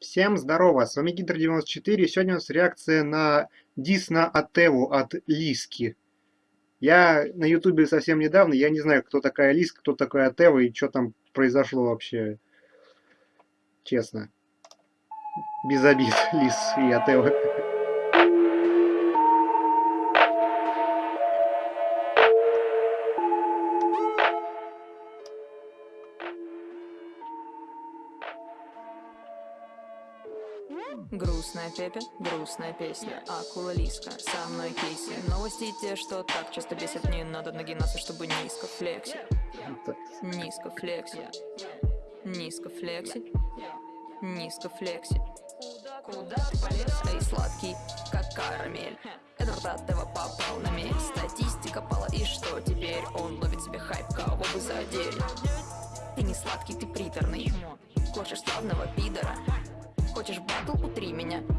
Всем здорово, с вами Гидр94, сегодня у нас реакция на дис на Атеву от Лиски. Я на ютубе совсем недавно, я не знаю, кто такая Лиска, кто такой Атева и что там произошло вообще, честно. Без обид, Лис и Атева. Грустная Пепе, грустная песня. Акула Лиска, со мной Кейси Новости те, что так часто бесят. Не надо нагинаться, чтобы низко флекси Низко флекси Низко флекси Низко флекси Куда ты полез? Эй, сладкий, как карамель. Эдвард от этого попал на мель. Статистика пала, и что теперь? Он ловит себе хайп, кого бы задели Ты не сладкий, ты приторный. Хочешь славного пидора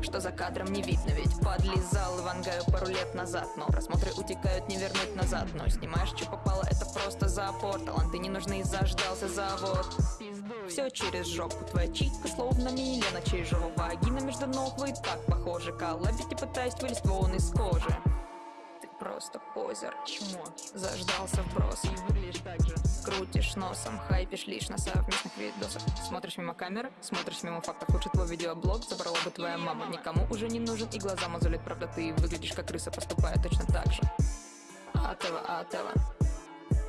что за кадром не видно Ведь подлизал Ивангаю пару лет назад. Но просмотры утекают, не вернуть назад. Но снимаешь, что попало, это просто запор. Таланты не нужны, заждался завод. Все через жопу, твоя читка словно Милена Чижова Вагина между ног, вы так похожи Коллабить и пытаясь вылезть вон из кожи просто позер. Чмо, заждался вброс. И выглядишь так же. Крутишь носом, хайпишь лишь на совместных видосах. Смотришь мимо камеры, смотришь мимо фактов. Лучше твой видеоблог забрала бы твоя мама. Никому уже не нужен и глаза мозолит. Правда ты выглядишь как крыса, поступая точно так же. Атева, Атева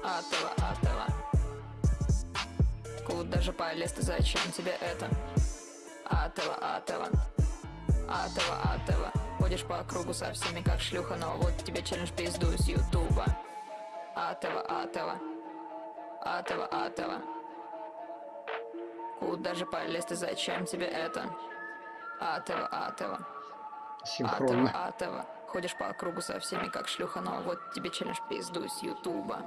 Атева, Атева Куда же полез ты, зачем тебе это? Атева, Атева Атева, Атева Ходишь по кругу со всеми как шлюха Но вот тебе челлендж пизду с ютуба. Атева, Атева Атева, Атева Куда же полез ты, зачем тебе это? Атева, Атева Синхронно. Атева, Атева Ходишь по кругу со всеми как шлюха Но вот тебе челлендж пизду с ютуба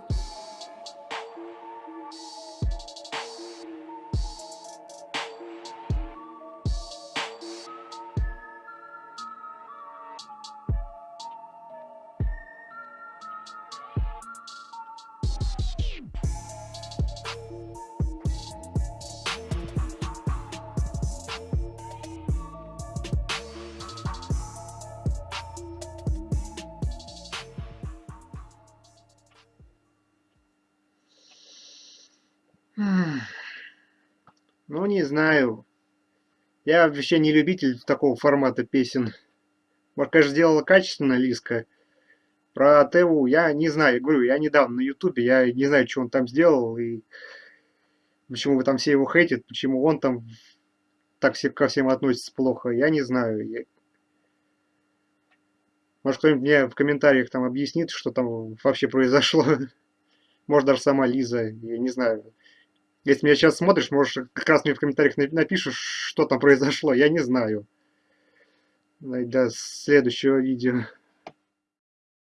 Ну, не знаю. Я вообще не любитель такого формата песен. Конечно, сделала качественно Лиска. Про Теву я не знаю. Говорю, я недавно на Ютубе, я не знаю, что он там сделал. И почему вы там все его хейтят, почему он там так все, ко всем относится плохо. Я не знаю. Я... Может, кто-нибудь мне в комментариях там объяснит, что там вообще произошло. Может, даже сама Лиза. Я не знаю. Если меня сейчас смотришь, можешь как раз мне в комментариях напишешь, что там произошло. Я не знаю. До следующего видео.